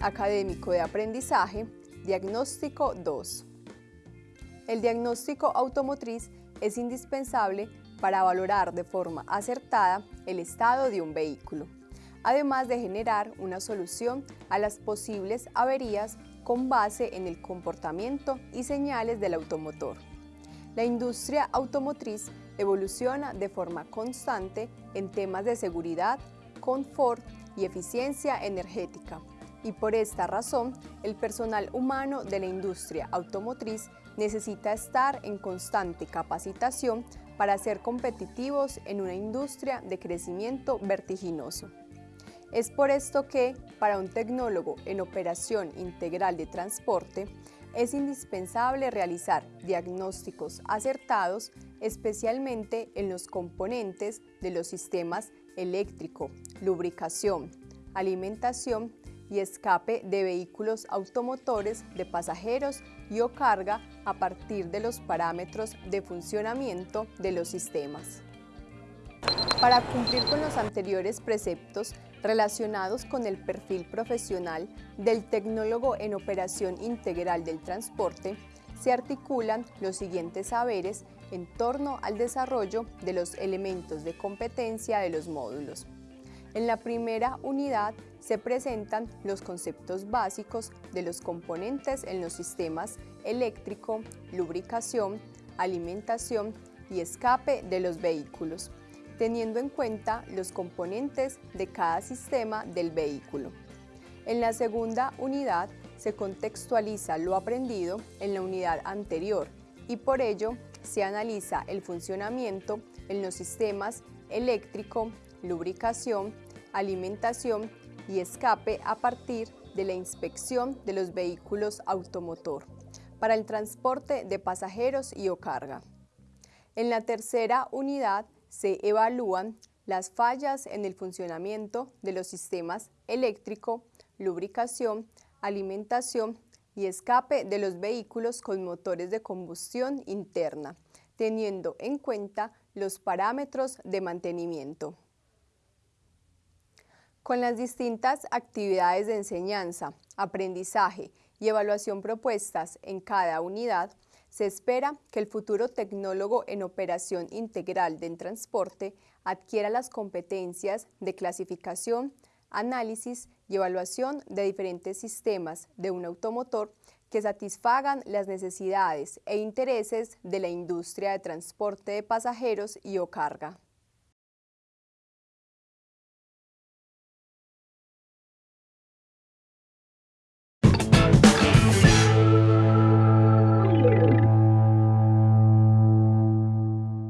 académico de aprendizaje, Diagnóstico 2. El diagnóstico automotriz es indispensable para valorar de forma acertada el estado de un vehículo, además de generar una solución a las posibles averías con base en el comportamiento y señales del automotor. La industria automotriz evoluciona de forma constante en temas de seguridad, confort y eficiencia energética, y por esta razón el personal humano de la industria automotriz necesita estar en constante capacitación para ser competitivos en una industria de crecimiento vertiginoso. Es por esto que, para un tecnólogo en operación integral de transporte, es indispensable realizar diagnósticos acertados, especialmente en los componentes de los sistemas eléctrico, lubricación, alimentación y escape de vehículos automotores de pasajeros y o carga a partir de los parámetros de funcionamiento de los sistemas. Para cumplir con los anteriores preceptos relacionados con el perfil profesional del tecnólogo en operación integral del transporte, se articulan los siguientes saberes en torno al desarrollo de los elementos de competencia de los módulos. En la primera unidad se presentan los conceptos básicos de los componentes en los sistemas eléctrico, lubricación, alimentación y escape de los vehículos, teniendo en cuenta los componentes de cada sistema del vehículo. En la segunda unidad se contextualiza lo aprendido en la unidad anterior y por ello se analiza el funcionamiento en los sistemas eléctrico, lubricación, alimentación y escape a partir de la inspección de los vehículos automotor para el transporte de pasajeros y o carga. En la tercera unidad se evalúan las fallas en el funcionamiento de los sistemas eléctrico, lubricación, alimentación y escape de los vehículos con motores de combustión interna, teniendo en cuenta los parámetros de mantenimiento. Con las distintas actividades de enseñanza, aprendizaje y evaluación propuestas en cada unidad, se espera que el futuro tecnólogo en operación integral del transporte adquiera las competencias de clasificación, análisis y evaluación de diferentes sistemas de un automotor que satisfagan las necesidades e intereses de la industria de transporte de pasajeros y o carga.